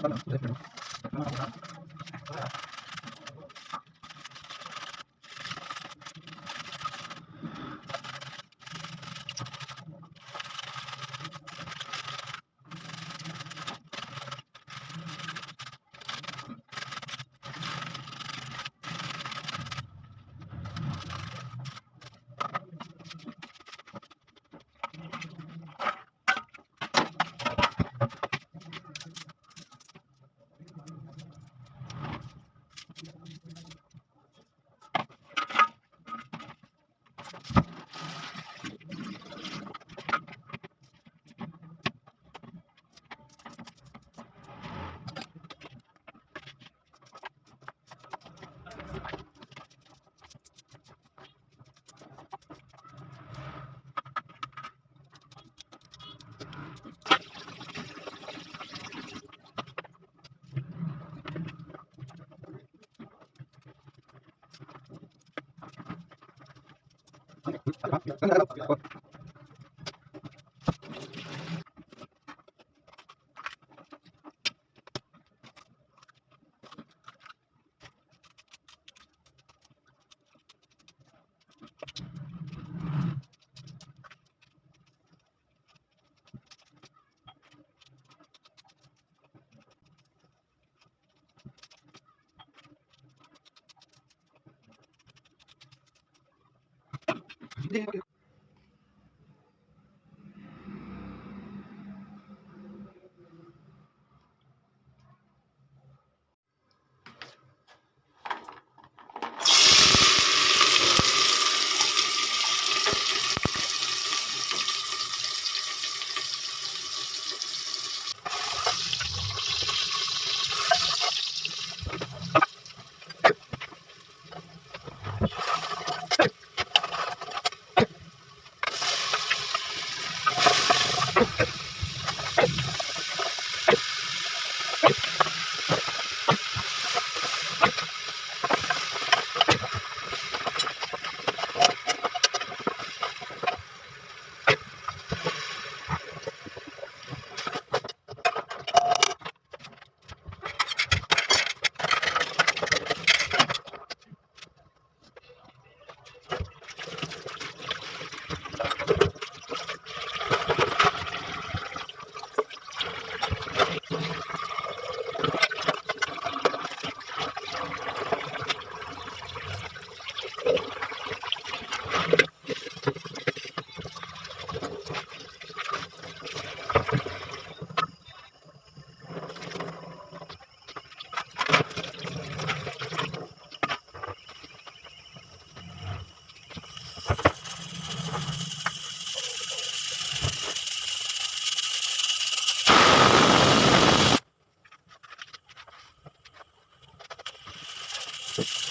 Hindi, 嗯尝尝 big Awesome.